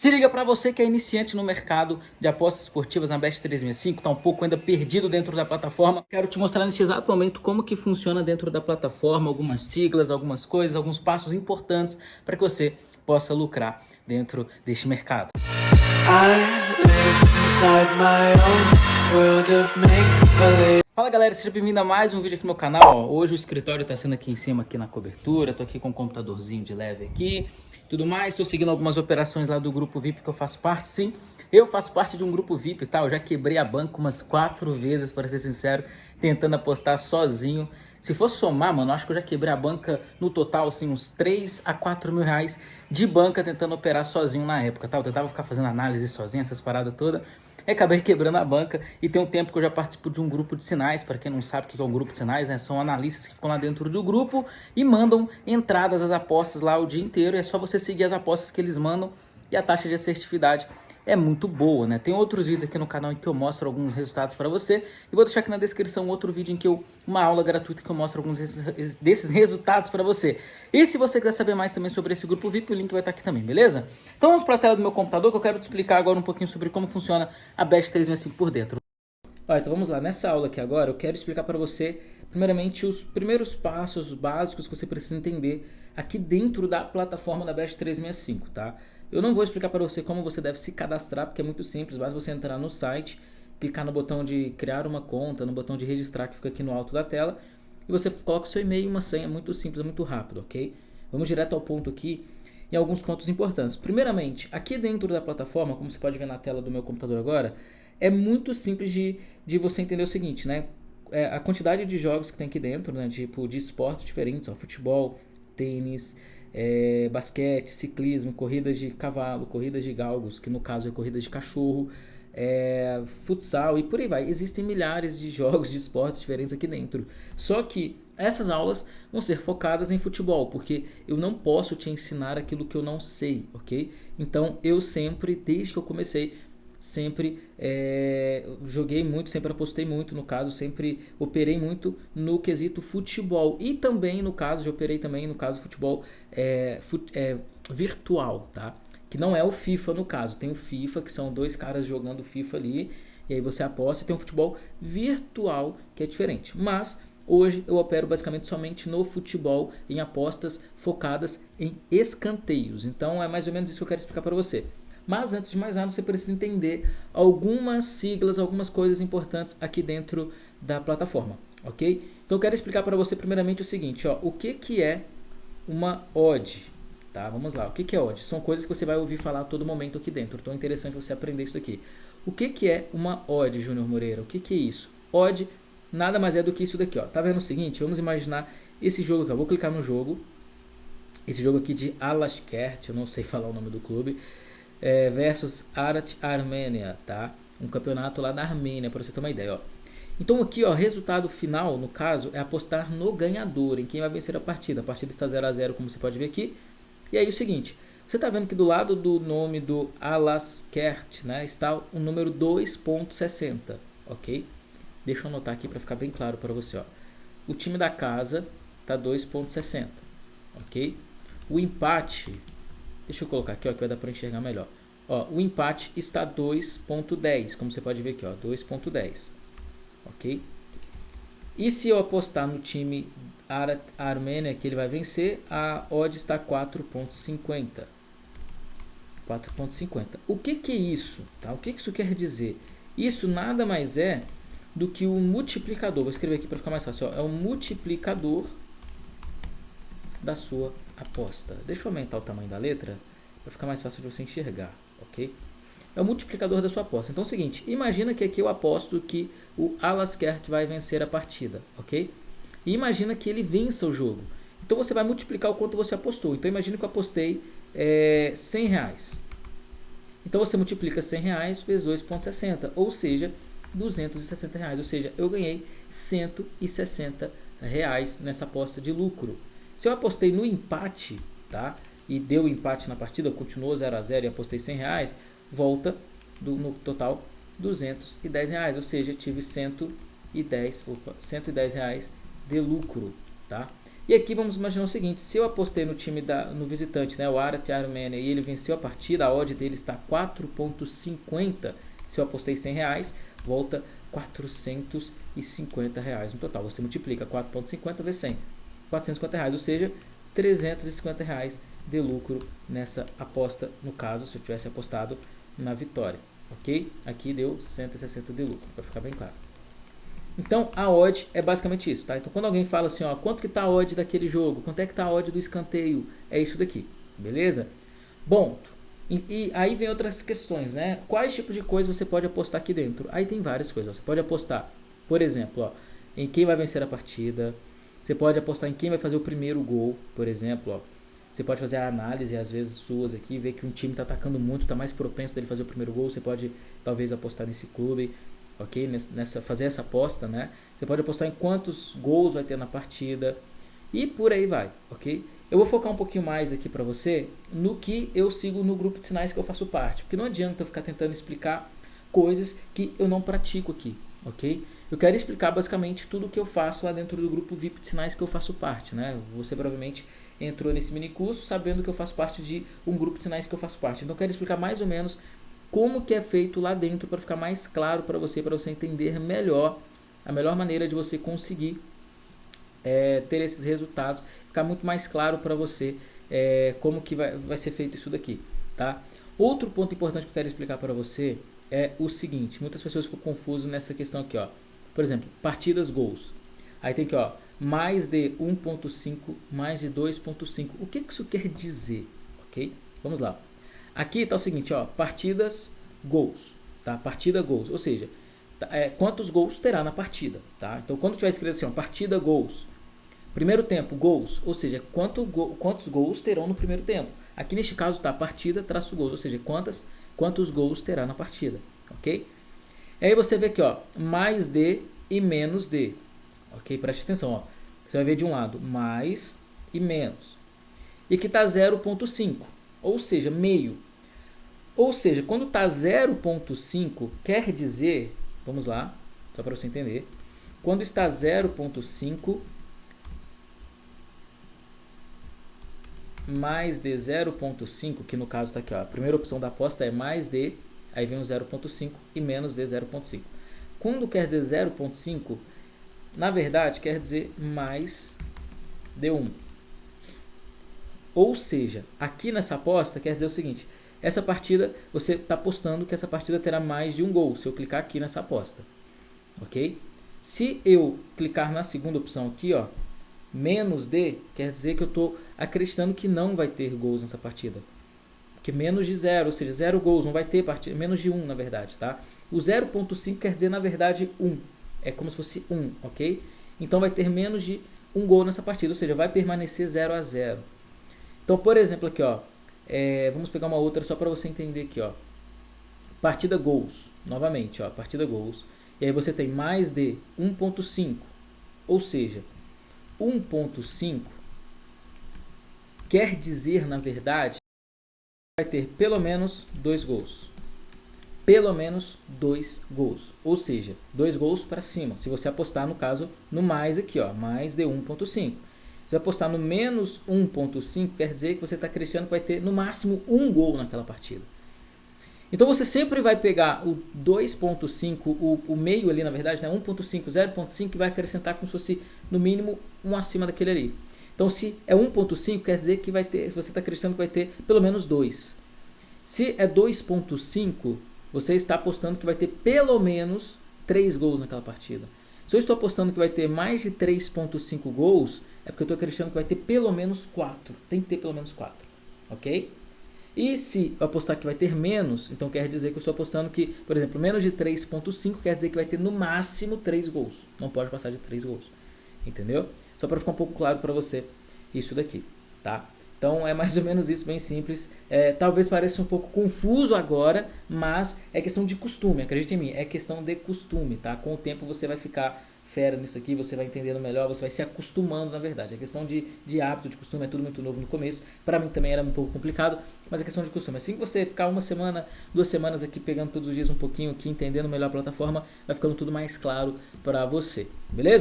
Se liga para você que é iniciante no mercado de apostas esportivas na Best 365, tá um pouco ainda perdido dentro da plataforma. Quero te mostrar neste exato momento como que funciona dentro da plataforma, algumas siglas, algumas coisas, alguns passos importantes para que você possa lucrar dentro deste mercado. Fala galera, seja bem-vindo a mais um vídeo aqui no meu canal. Hoje o escritório está sendo aqui em cima, aqui na cobertura. Tô aqui com um computadorzinho de leve aqui tudo mais. Estou seguindo algumas operações lá do grupo VIP que eu faço parte, sim. Eu faço parte de um grupo VIP, tá? Eu já quebrei a banca umas quatro vezes, para ser sincero, tentando apostar sozinho. Se fosse somar, mano, acho que eu já quebrei a banca no total, assim, uns 3 a 4 mil reais de banca tentando operar sozinho na época, tá? Eu tentava ficar fazendo análise sozinho, essas paradas todas. E acabei quebrando a banca e tem um tempo que eu já participo de um grupo de sinais, para quem não sabe o que é um grupo de sinais, né? São analistas que ficam lá dentro do grupo e mandam entradas às apostas lá o dia inteiro. E é só você seguir as apostas que eles mandam e a taxa de assertividade é muito boa, né? Tem outros vídeos aqui no canal em que eu mostro alguns resultados para você. E vou deixar aqui na descrição outro vídeo em que eu, uma aula gratuita que eu mostro alguns desses resultados para você. E se você quiser saber mais também sobre esse grupo VIP, o link vai estar aqui também, beleza? Então vamos para a tela do meu computador que eu quero te explicar agora um pouquinho sobre como funciona a Best 365 por dentro. Ó, então vamos lá, nessa aula aqui agora eu quero explicar para você primeiramente os primeiros passos básicos que você precisa entender aqui dentro da plataforma da Best 365, tá? Eu não vou explicar para você como você deve se cadastrar, porque é muito simples, basta você entrar no site, clicar no botão de criar uma conta, no botão de registrar que fica aqui no alto da tela, e você coloca o seu e-mail e uma senha, muito simples, muito rápido, ok? Vamos direto ao ponto aqui, em alguns pontos importantes. Primeiramente, aqui dentro da plataforma, como você pode ver na tela do meu computador agora, é muito simples de, de você entender o seguinte, né? É, a quantidade de jogos que tem aqui dentro, né? Tipo, de esportes diferentes, ó, futebol, tênis, é, basquete, ciclismo, corridas de cavalo, corridas de galgos, que no caso é corrida de cachorro, é, futsal e por aí vai. Existem milhares de jogos de esportes diferentes aqui dentro. Só que essas aulas vão ser focadas em futebol, porque eu não posso te ensinar aquilo que eu não sei, ok? Então eu sempre, desde que eu comecei, sempre é, joguei muito, sempre apostei muito, no caso, sempre operei muito no quesito futebol. E também, no caso, já operei também no caso futebol é, fut, é, virtual, tá? Que não é o FIFA no caso, tem o FIFA, que são dois caras jogando FIFA ali, e aí você aposta, e tem um futebol virtual, que é diferente. Mas Hoje eu opero basicamente somente no futebol, em apostas focadas em escanteios. Então é mais ou menos isso que eu quero explicar para você. Mas antes de mais nada, você precisa entender algumas siglas, algumas coisas importantes aqui dentro da plataforma, ok? Então eu quero explicar para você primeiramente o seguinte, ó, o que, que é uma odd, tá? Vamos lá, o que, que é odd? São coisas que você vai ouvir falar a todo momento aqui dentro, então é interessante você aprender isso aqui. O que, que é uma odd, Júnior Moreira? O que, que é isso? Odd nada mais é do que isso daqui, ó. Tá vendo o seguinte? Vamos imaginar esse jogo aqui, eu vou clicar no jogo, esse jogo aqui de Alaskert, eu não sei falar o nome do clube, é, versus Arat Armênia, tá? Um campeonato lá na Armênia, para você ter uma ideia, ó. Então aqui, ó, resultado final, no caso, é apostar no ganhador, em quem vai vencer a partida. A partida está 0 a 0 como você pode ver aqui. E aí o seguinte, você está vendo que do lado do nome do Alaskert, né, está o número 2.60, ok? Deixa eu anotar aqui para ficar bem claro para você, ó. O time da casa está 2.60, ok? O empate Deixa eu colocar aqui, ó, que vai dar para enxergar melhor. Ó, o empate está 2.10, como você pode ver aqui, ó, 2.10. Ok? E se eu apostar no time Ar Armênia que ele vai vencer, a odd está 4.50. 4.50. O que que é isso? Tá? O que que isso quer dizer? Isso nada mais é do que o multiplicador. Vou escrever aqui para ficar mais fácil. Ó. É o multiplicador da sua aposta. Deixa eu aumentar o tamanho da letra para ficar mais fácil de você enxergar, ok? É o multiplicador da sua aposta. Então é o seguinte, imagina que aqui eu aposto que o Alaskert vai vencer a partida, ok? E imagina que ele vença o jogo. Então você vai multiplicar o quanto você apostou. Então imagina que eu apostei é, 100 reais. Então você multiplica 100 reais vezes 2,60, ou seja, 260 reais. Ou seja, eu ganhei 160 reais nessa aposta de lucro. Se eu apostei no empate, tá? E deu empate na partida, continuou 0 a 0 e apostei 100 reais, volta do, no total 210 reais, ou seja, tive 110, opa, 110 reais de lucro, tá? E aqui vamos imaginar o seguinte, se eu apostei no time da, no visitante, né, o Arat Armenia, e ele venceu a partida, a odd dele está 4.50, se eu apostei 100 reais, volta 450 reais no total. Você multiplica 4.50 vezes 100, 450 reais, ou seja, 350 reais de lucro nessa aposta, no caso, se eu tivesse apostado na vitória, ok? Aqui deu 160 de lucro, para ficar bem claro. Então, a odd é basicamente isso, tá? Então, quando alguém fala assim, ó, quanto que tá a odd daquele jogo? Quanto é que tá a odd do escanteio? É isso daqui, beleza? Bom, e, e, aí vem outras questões, né? Quais tipos de coisas você pode apostar aqui dentro? Aí tem várias coisas. Você pode apostar, por exemplo, ó, em quem vai vencer a partida. Você pode apostar em quem vai fazer o primeiro gol, por exemplo, ó. Você pode fazer a análise, às vezes, suas aqui, ver que um time está atacando muito, está mais propenso dele fazer o primeiro gol. Você pode, talvez, apostar nesse clube ok? Nessa, fazer essa aposta, né? Você pode apostar em quantos gols vai ter na partida e por aí vai, ok? Eu vou focar um pouquinho mais aqui para você no que eu sigo no grupo de sinais que eu faço parte, porque não adianta eu ficar tentando explicar coisas que eu não pratico aqui, ok? Eu quero explicar basicamente tudo o que eu faço lá dentro do grupo VIP de sinais que eu faço parte, né? Você provavelmente entrou nesse mini curso sabendo que eu faço parte de um grupo de sinais que eu faço parte. Então eu quero explicar mais ou menos como que é feito lá dentro para ficar mais claro para você, para você entender melhor a melhor maneira de você conseguir é, ter esses resultados, ficar muito mais claro para você é, como que vai, vai ser feito isso daqui, tá? Outro ponto importante que eu quero explicar para você é o seguinte, muitas pessoas ficam confusas nessa questão aqui, ó. Por exemplo, partidas gols. Aí tem aqui, ó, mais de 1.5, mais de 2.5. O que, que isso quer dizer, ok? Vamos lá. Aqui está o seguinte, ó, partidas, gols, tá? Partida, gols, ou seja, tá, é, quantos gols terá na partida, tá? Então, quando tiver escrito assim, ó, partida, gols, primeiro tempo, gols, ou seja, quanto go, quantos gols terão no primeiro tempo. Aqui neste caso está partida, traço gols, ou seja, quantas, quantos gols terá na partida, ok? Aí você vê aqui, ó, mais de e menos de, ok? Preste atenção, ó. Você vai ver de um lado mais e menos. E aqui está 0.5 ou seja, meio. Ou seja, quando está 0.5, quer dizer, vamos lá, só para você entender, quando está 0.5 mais de 0.5, que no caso está aqui, ó, a primeira opção da aposta é mais de, aí vem o 0.5 e menos de 0.5. Quando quer dizer 0.5, na verdade quer dizer mais de 1. Ou seja, aqui nessa aposta quer dizer o seguinte, essa partida, você está apostando que essa partida terá mais de um gol, se eu clicar aqui nessa aposta, ok? Se eu clicar na segunda opção aqui, ó, menos de, quer dizer que eu estou acreditando que não vai ter gols nessa partida. Porque menos de zero, ou seja, zero gols, não vai ter partida, menos de um na verdade, tá? O 0.5 quer dizer na verdade 1, um. é como se fosse 1, um, ok? Então vai ter menos de um gol nessa partida, ou seja, vai permanecer 0 a 0. Então, por exemplo, aqui, ó, é, vamos pegar uma outra só para você entender aqui, ó. Partida gols, novamente, ó, partida gols. E aí você tem mais de 1.5, ou seja, 1.5 quer dizer, na verdade, vai ter pelo menos dois gols. Pelo menos dois gols. Ou seja, dois gols para cima. Se você apostar, no caso, no mais aqui, ó, mais de 1.5. Se apostar no menos 1.5, quer dizer que você está acreditando que vai ter no máximo um gol naquela partida. Então você sempre vai pegar o 2.5, o, o, meio ali na verdade, né, 1.5, 0.5 e vai acrescentar como se fosse no mínimo um acima daquele ali. Então se é 1.5 quer dizer que vai ter, você está acreditando que vai ter pelo menos 2. Se é 2.5, você está apostando que vai ter pelo menos 3 gols naquela partida. Se eu estou apostando que vai ter mais de 3.5 gols, é porque eu estou acreditando que vai ter pelo menos 4. Tem que ter pelo menos 4. Ok? E se eu apostar que vai ter menos, então quer dizer que eu estou apostando que, por exemplo, menos de 3.5 quer dizer que vai ter no máximo 3 gols. Não pode passar de 3 gols. Entendeu? Só para ficar um pouco claro para você isso daqui, tá? Então é mais ou menos isso, bem simples. É, talvez pareça um pouco confuso agora, mas é questão de costume, acredite em mim, é questão de costume, tá? Com o tempo você vai ficar fera nisso aqui, você vai entendendo melhor, você vai se acostumando na verdade. A questão de, de hábito, de costume, é tudo muito novo no começo. Para mim também era um pouco complicado, mas é questão de costume. Assim que você ficar uma semana, duas semanas aqui pegando todos os dias um pouquinho aqui, entendendo melhor a plataforma, vai ficando tudo mais claro para você, beleza?